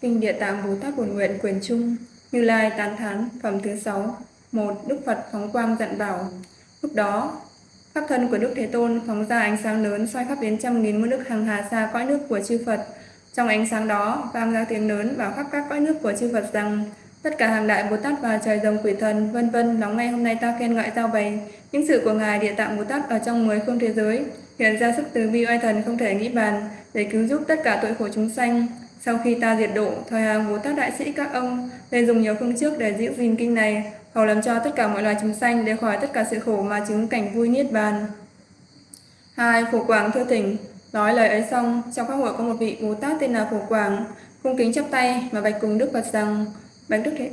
Kinh Địa Tạng Bồ Tát Bổn Nguyện Quyền Trung Như Lai Tán Thán Phẩm thứ 6 một Đức Phật phóng quang dặn bảo Lúc đó, khắp thân của Đức Thế Tôn phóng ra ánh sáng lớn soi khắp đến trăm nghìn muôn nước hàng hà xa cõi nước của chư Phật. Trong ánh sáng đó, vang ra tiếng lớn vào khắp các cõi nước của chư Phật rằng Tất cả hàng đại Bồ Tát và trời rồng quỷ thần, vân vân, lắng nghe hôm nay ta khen ngợi giao bày những sự của Ngài Địa Tạng Bồ Tát ở trong mười phương thế giới, hiện ra sức từ bi oai thần không thể nghĩ bàn để cứu giúp tất cả tội khổ chúng sanh. Sau khi ta diệt độ, thời hàng Bồ Tát đại sĩ các ông nên dùng nhiều phương trước để giữ gìn kinh này, hầu làm cho tất cả mọi loài chúng sanh để khỏi tất cả sự khổ mà chứng cảnh vui niết bàn. Hai, Phổ Quảng thưa thỉnh, nói lời ấy xong, trong các hội có một vị Bồ Tát tên là Phổ Quảng, cung kính chắp tay mà bạch cùng Đức Phật rằng, bạch Đức Thế,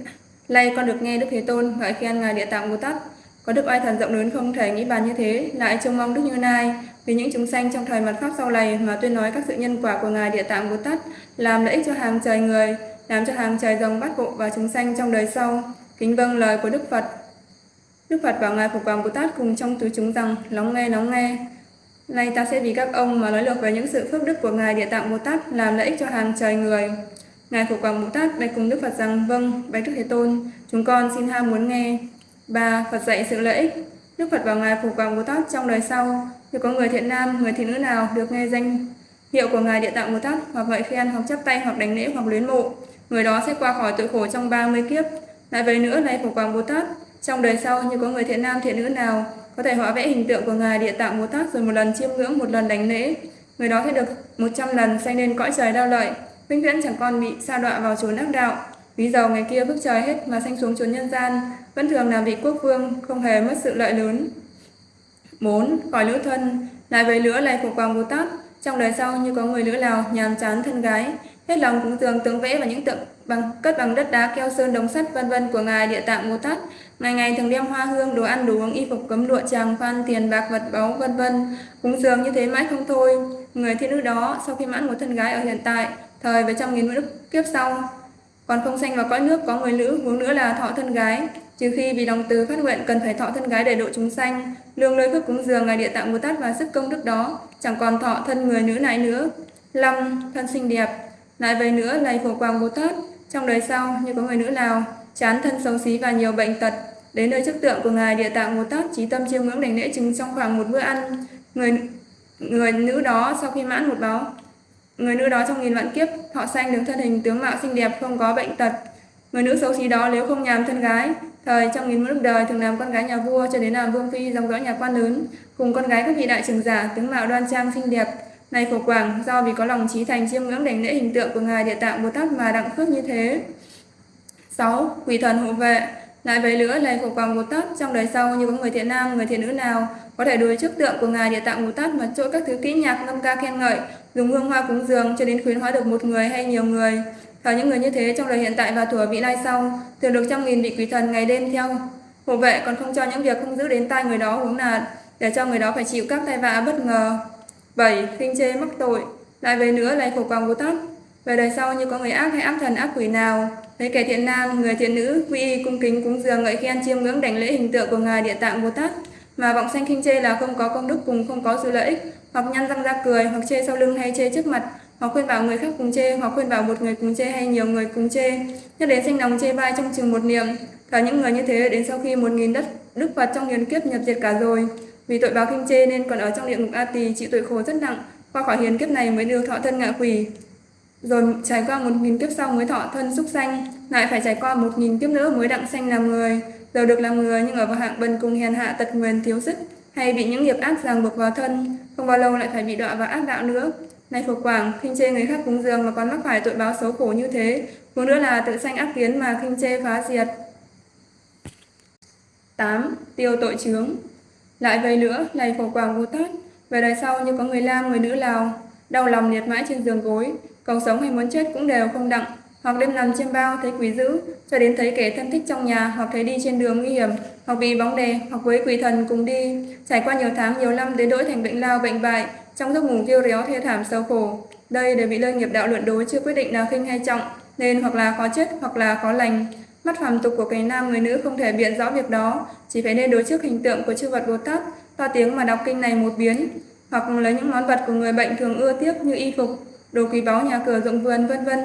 lay con được nghe Đức Thế Tôn ngợi khen ngài Địa Tạng Bồ Tát, có đức oai thần rộng lớn không thể nghĩ bàn như thế, lại trông mong Đức Như Lai vì những chúng sanh trong thời mặt pháp sau này mà tuyên nói các sự nhân quả của ngài Địa Tạng Bồ Tát làm lợi ích cho hàng trời người, làm cho hàng trời rồng bát bộ và chúng sanh trong đời sau. Kính vâng lời của Đức Phật. Đức Phật bảo ngài Phổ hoàng Bồ Tát cùng trong tứ chúng rằng lắng nghe lắng nghe. Nay ta sẽ vì các ông mà nói lược về những sự phước đức của ngài Địa Tạng Bồ Tát làm lợi ích cho hàng trời người. Ngài Phổ Quảng Bồ Tát bạch cùng Đức Phật rằng vâng, bạch Đức Thế Tôn, chúng con xin ham muốn nghe. ba Phật dạy sự lợi ích. Đức Phật bảo ngài Phổ Quảng Bồ Tát trong đời sau, nếu có người thiện nam, người thiện nữ nào được nghe danh hiệu của ngài Địa Tạng Bồ Tát hoặc ngợi khen hoặc chắp tay hoặc đánh lễ hoặc luyến mộ, người đó sẽ qua khỏi tội khổ trong 30 kiếp. Lại về nữa này Phổ Quảng Bồ Tát, trong đời sau như có người thiện nam thiện nữ nào có thể hóa vẽ hình tượng của ngài Địa Tạng Bồ Tát rồi một lần chiêm ngưỡng, một lần đánh lễ, người đó sẽ được 100 lần sanh lên cõi trời đau lợi, vĩnh viễn chẳng còn bị sa đọa vào chốn ác đạo. Ví dầu ngày kia phước trời hết mà sanh xuống chốn nhân gian, vẫn thường làm vị quốc vương, không hề mất sự lợi lớn. 4. Khỏi lữ thân Lại với lửa lại của Quang Bồ Tát Trong đời sau như có người lữ nào nhàm chán thân gái Hết lòng cúng dường tướng vẽ và những tượng bằng cất bằng đất đá keo sơn đồng sắt vân vân của ngài địa tạng bồ tát ngày ngày thường đem hoa hương đồ ăn đồ uống y phục cấm lụa tràng phan tiền bạc vật báu vân vân cúng dường như thế mãi không thôi người thiên nữ đó sau khi mãn một thân gái ở hiện tại thời về trong nghìn nước kiếp sau, còn không sanh vào cõi nước, có người nữ, huống nữa là thọ thân gái. Trừ khi vì lòng từ phát nguyện cần phải thọ thân gái để độ chúng sanh, lương lơi phước cúng dường, ngài địa tạng bồ tát và sức công đức đó, chẳng còn thọ thân người nữ này nữa. Năm thân xinh đẹp lại về nữa này phổ quang bồ tát. Trong đời sau, như có người nữ nào, chán thân xấu xí và nhiều bệnh tật, đến nơi trước tượng của ngài địa tạng bồ tát, trí tâm chiêm ngưỡng đảnh lễ chứng trong khoảng một bữa ăn, người người nữ đó sau khi mãn một báo người nữ đó trong nghìn vạn kiếp thọ sanh được thân hình tướng mạo xinh đẹp không có bệnh tật. Người nữ xấu xí đó nếu không nhàm thân gái thời trong nghìn muôn đời thường làm con gái nhà vua cho đến làm vương phi dòng dõi nhà quan lớn cùng con gái các vị đại trưởng giả tướng mạo đoan trang xinh đẹp. Này phổ quảng do vì có lòng trí thành chiêm ngưỡng đảnh lễ hình tượng của ngài địa tạng bồ tát mà đặng khước như thế. 6. Quỷ thần hộ vệ. Lại với nữa này phổ quảng Bồ Tát trong đời sau như có người thiện nam, người thiện nữ nào có thể đối trước tượng của ngài địa tạng Bồ Tát mà chỗ các thứ kỹ nhạc ngâm ca khen ngợi, dùng hương hoa cúng dường cho đến khuyến hóa được một người hay nhiều người. thờ những người như thế trong đời hiện tại và thuở vị lai sau, thường được trăm nghìn vị quỷ thần ngày đêm theo hộ vệ còn không cho những việc không giữ đến tai người đó huống là để cho người đó phải chịu các tai vạ bất ngờ. 7. Khinh chê mắc tội Lại về nữa lại khổ quang vô Tát Về đời sau như có người ác hay ác thần ác quỷ nào Thấy kẻ thiện nam, người thiện nữ quy y cung kính cúng dường ngợi khen chiêm ngưỡng đảnh lễ hình tượng của ngài địa tạng Bồ Tát mà vọng sanh khinh chê là không có công đức cùng không có sự lợi ích. Hoặc nhăn răng ra cười hoặc chê sau lưng hay chê trước mặt. Hoặc khuyên bảo người khác cùng chê hoặc khuyên bảo một người cùng chê hay nhiều người cùng chê. Nhất đến sinh lòng chê bai trong chừng một niệm. Cả những người như thế đến sau khi một nghìn đất đức phật trong hiền kiếp nhập diệt cả rồi. Vì tội báo khinh chê nên còn ở trong địa ngục A Tỳ chịu tội khổ rất nặng, qua khỏi hiền kiếp này mới được thọ thân ngạ quỷ. Rồi trải qua một nghìn kiếp sau mới thọ thân xúc sanh, lại phải trải qua một nghìn kiếp nữa mới đặng sanh làm người. Giờ được làm người nhưng ở vào hạng bần cùng hèn hạ tật nguyền thiếu sức, hay bị những nghiệp ác ràng buộc vào thân, không bao lâu lại phải bị đọa vào ác đạo nữa. Này Phổ Quảng, khinh chê người khác cúng dường mà còn mắc phải tội báo xấu khổ như thế, cũng nữa là tự sanh ác kiến mà khinh chê phá diệt. 8. Tiêu tội chướng lại vậy nữa, này Phổ Quảng Bồ Tát, về đời sau như có người nam, người nữ Lào, đau lòng liệt mãi trên giường gối, cầu sống hay muốn chết cũng đều không đặng, hoặc đêm nằm trên bao thấy quỷ dữ, cho đến thấy kẻ thân thích trong nhà, hoặc thấy đi trên đường nguy hiểm, hoặc bị bóng đè, hoặc với quỷ thần cùng đi, trải qua nhiều tháng, nhiều năm đến đổi thành bệnh lao, bệnh bại, trong giấc ngủ kêu réo thê thảm sâu khổ. Đây đều bị lơi nghiệp đạo luận đối chưa quyết định là khinh hay trọng, nên hoặc là khó chết, hoặc là khó lành. Mắt phàm tục của cái nam người nữ không thể biện rõ việc đó, chỉ phải nên đối trước hình tượng của chư vật Bồ Tát, to tiếng mà đọc kinh này một biến, hoặc lấy những món vật của người bệnh thường ưa tiếc như y phục, đồ quý báu nhà cửa dụng vườn vân vân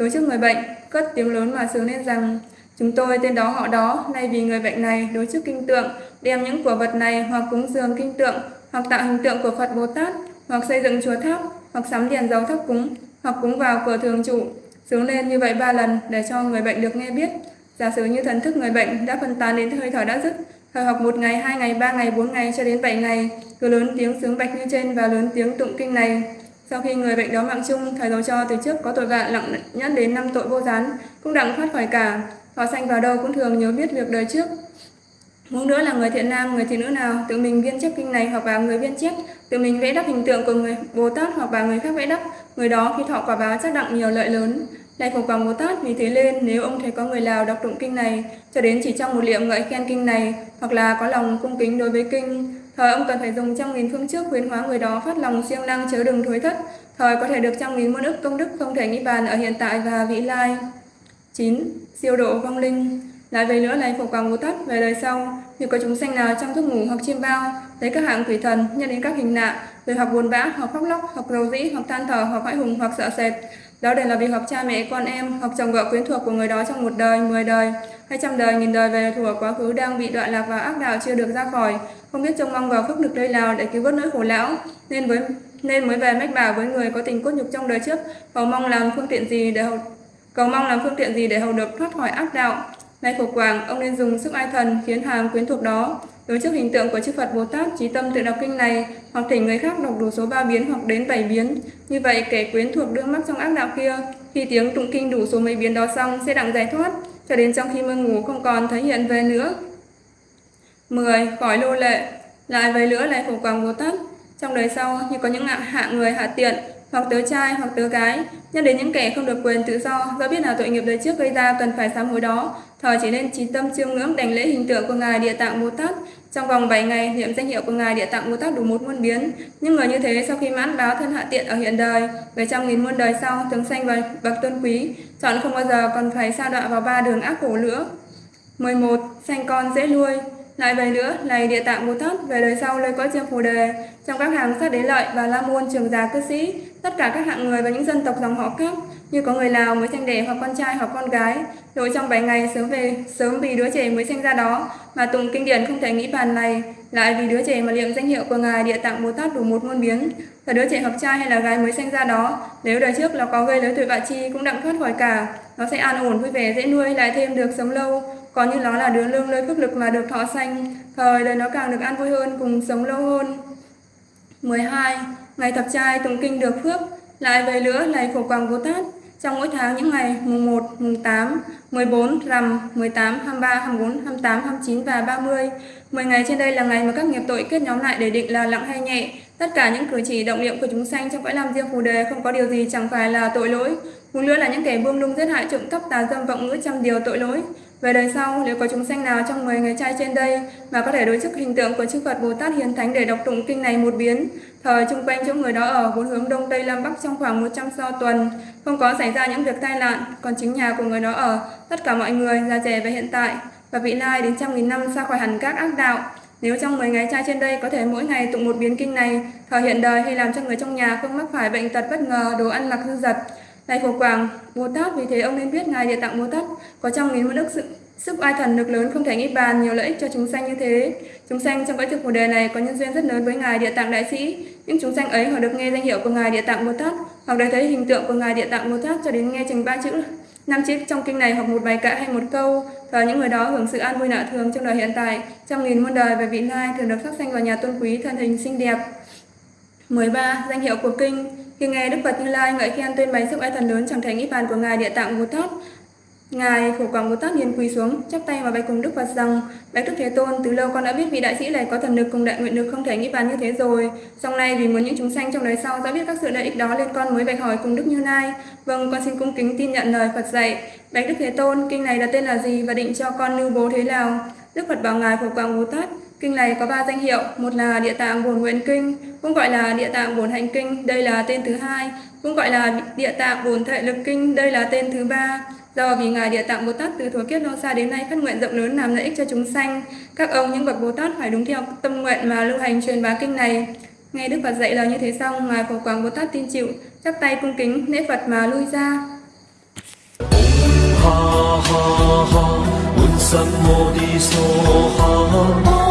đối trước người bệnh, cất tiếng lớn mà sướng lên rằng, chúng tôi tên đó họ đó, nay vì người bệnh này, đối trước kinh tượng, đem những của vật này hoặc cúng dường kinh tượng, hoặc tạo hình tượng của Phật Bồ Tát hoặc xây dựng chùa tháp, hoặc sắm đèn dầu thắp cúng, hoặc cúng vào cửa thường trụ. Sướng lên như vậy ba lần để cho người bệnh được nghe biết. Giả sử như thần thức người bệnh đã phân tán đến hơi thở đã dứt, thời học một ngày, hai ngày, ba ngày, bốn ngày cho đến bảy ngày, cứ lớn tiếng sướng bạch như trên và lớn tiếng tụng kinh này sau khi người bệnh đó mạng chung, thầy dấu cho từ trước có tội vạ lặng nhẫn đến năm tội vô gián, cũng đặng thoát khỏi cả. Họ sanh vào đâu cũng thường nhớ biết việc đời trước. Muốn nữa là người thiện nam, người thiện nữ nào tự mình viên chép kinh này hoặc là người viên chép, tự mình vẽ đắp hình tượng của người Bồ Tát hoặc là người khác vẽ đắp, người đó khi thọ quả báo chắc đặng nhiều lợi lớn. Lại phục vòng Bồ Tát vì thế lên nếu ông thấy có người nào đọc tụng kinh này cho đến chỉ trong một liệm ngợi khen kinh này hoặc là có lòng cung kính đối với kinh Thời ông cần phải dùng trăm nghìn phương trước khuyến hóa người đó phát lòng siêng năng chớ đừng thối thất. Thời có thể được trăm nghìn muôn ức công đức không thể nghĩ bàn ở hiện tại và vị lai. 9. Siêu độ vong linh Lại về nữa này phục vào ngũ thất về đời sau, như có chúng sanh nào trong giấc ngủ hoặc chiêm bao, thấy các hạng quỷ thần nhân đến các hình nạ, rồi hoặc buồn bã, hoặc khóc lóc, hoặc rầu dĩ, hoặc than thở, hoặc hãi hùng, hoặc sợ sệt. Đó đều là vì hoặc cha mẹ, con em, hoặc chồng vợ quyến thuộc của người đó trong một đời, mười đời, hai trăm đời, nghìn đời về thuộc quá khứ đang bị đoạn lạc vào ác đạo chưa được ra khỏi, không biết trông mong vào phước lực nơi nào để cứu vớt nỗi khổ lão, nên với nên mới về mách bảo với người có tình cốt nhục trong đời trước, cầu mong làm phương tiện gì để hầu cầu mong làm phương tiện gì để hầu được thoát khỏi ác đạo. Nay khổ quảng, ông nên dùng sức ai thần khiến hàm quyến thuộc đó. Đối trước hình tượng của chư Phật Bồ Tát trí tâm tự đọc kinh này hoặc thỉnh người khác đọc đủ số ba biến hoặc đến bảy biến. Như vậy kẻ quyến thuộc đương mắc trong ác đạo kia, khi tiếng tụng kinh đủ số mấy biến đó xong sẽ đặng giải thoát, cho đến trong khi mơ ngủ không còn thấy hiện về nữa. 10. Khỏi lô lệ Lại với nữa lại khổ quảng Bồ Tát Trong đời sau, như có những hạ người, hạ tiện, hoặc tớ trai, hoặc tớ gái nhân đến những kẻ không được quyền tự do do biết là tội nghiệp đời trước gây ra, cần phải sám hối đó thời chỉ nên trí tâm chiêm ngưỡng đảnh lễ hình tượng của ngài địa tạng bồ tát. Trong vòng 7 ngày niệm danh hiệu của ngài địa tạng bồ tát đủ một muôn biến. Nhưng người như thế sau khi mãn báo thân hạ tiện ở hiện đời về trăm nghìn muôn đời sau thường sanh vào bậc tôn quý chọn không bao giờ còn phải sa đọa vào ba đường ác khổ nữa. 11. Sanh con dễ nuôi. Lại về nữa, này địa tạng Bồ Tát, về đời sau lời có chiêm phù đề, trong các hàng sát đế lợi và la môn trường già cư sĩ, tất cả các hạng người và những dân tộc dòng họ khác, như có người Lào mới sanh đẻ hoặc con trai hoặc con gái, rồi trong 7 ngày sớm về, sớm vì đứa trẻ mới sinh ra đó, mà tùng kinh điển không thể nghĩ bàn này, lại vì đứa trẻ mà niệm danh hiệu của Ngài Địa Tạng Bồ Tát đủ một muôn biến, và đứa trẻ hoặc trai hay là gái mới sinh ra đó, nếu đời trước nó có gây lớn tuổi vạ chi cũng đặng thoát khỏi cả, nó sẽ an ổn vui vẻ dễ nuôi lại thêm được sống lâu, còn như nó là đứa lương lơi phước lực mà được thọ sanh, thời đời nó càng được an vui hơn cùng sống lâu hơn. 12. Ngày thập trai tụng kinh được phước, lại về nữa này phổ quang Bồ Tát, trong mỗi tháng những ngày mùng 1, mùng 8, 14, rằm, 18, 23, 24, 28, 29 và 30. 10 ngày trên đây là ngày mà các nghiệp tội kết nhóm lại để định là nặng hay nhẹ. Tất cả những cử chỉ động niệm của chúng sanh trong cõi làm riêng phù đề không có điều gì chẳng phải là tội lỗi. Cùng nữa là những kẻ buông lung giết hại trộm cắp tà dâm vọng ngữ trăm điều tội lỗi. Về đời sau, nếu có chúng sanh nào trong 10 ngày trai trên đây mà có thể đối chức hình tượng của chư Phật Bồ Tát Hiền Thánh để đọc tụng kinh này một biến, thời chung quanh chỗ người đó ở bốn hướng đông tây nam bắc trong khoảng 100 so tuần, không có xảy ra những việc tai nạn, còn chính nhà của người đó ở, tất cả mọi người, già trẻ và hiện tại, và vị lai đến trăm nghìn năm xa khỏi hẳn các ác đạo. Nếu trong 10 ngày trai trên đây có thể mỗi ngày tụng một biến kinh này, thời hiện đời hay làm cho người trong nhà không mắc phải bệnh tật bất ngờ, đồ ăn lạc dư dật, này phổ quảng, Bồ Tát, vì thế ông nên biết Ngài Địa Tạng Bồ Tát có trong nghìn muôn đức sự sức oai thần lực lớn không thể nghĩ bàn nhiều lợi ích cho chúng sanh như thế. Chúng sanh trong cõi thực của đề này có nhân duyên rất lớn với Ngài Địa Tạng Đại Sĩ. Những chúng sanh ấy họ được nghe danh hiệu của Ngài Địa Tạng Bồ Tát, hoặc được thấy hình tượng của Ngài Địa Tạng Bồ Tát cho đến nghe trình ba chữ năm chữ trong kinh này hoặc một bài kệ hay một câu và những người đó hưởng sự an vui lạ thường trong đời hiện tại trong nghìn muôn đời về vị lai thường được sắc sanh vào nhà tôn quý thân hình xinh đẹp 13. Danh hiệu của kinh Khi nghe Đức Phật Như Lai ngợi khen tuyên bày sức ai thần lớn chẳng thể nghĩ bàn của Ngài Địa Tạng Bồ Tát, Ngài khổ Quảng Bồ Tát liền quỳ xuống, chắp tay và bạch cùng Đức Phật rằng: Bạch Đức Thế Tôn, từ lâu con đã biết vị đại sĩ này có thần lực cùng đại nguyện lực không thể nghĩ bàn như thế rồi. Song nay vì muốn những chúng sanh trong đời sau rõ biết các sự lợi ích đó nên con mới bạch hỏi cùng Đức Như Lai. Vâng, con xin cung kính tin nhận lời Phật dạy. Bạch Đức Thế Tôn, kinh này là tên là gì và định cho con lưu bố thế nào? Đức Phật bảo Ngài khổ Quảng Bồ Tát, Kinh này có 3 danh hiệu, một là địa tạng bổn nguyện kinh, cũng gọi là địa tạng bổn hành kinh, đây là tên thứ hai, cũng gọi là địa tạng bổn thệ lực kinh, đây là tên thứ ba. Do vì Ngài Địa Tạng Bồ Tát từ thuở kiếp lâu xa đến nay phát nguyện rộng lớn làm lợi ích cho chúng sanh, các ông những bậc Bồ Tát phải đúng theo tâm nguyện mà lưu hành truyền bá kinh này. Nghe Đức Phật dạy là như thế xong, Ngài Phổ Quảng Bồ Tát tin chịu, chắp tay cung kính, lễ Phật mà lui ra. Ha ha Ha.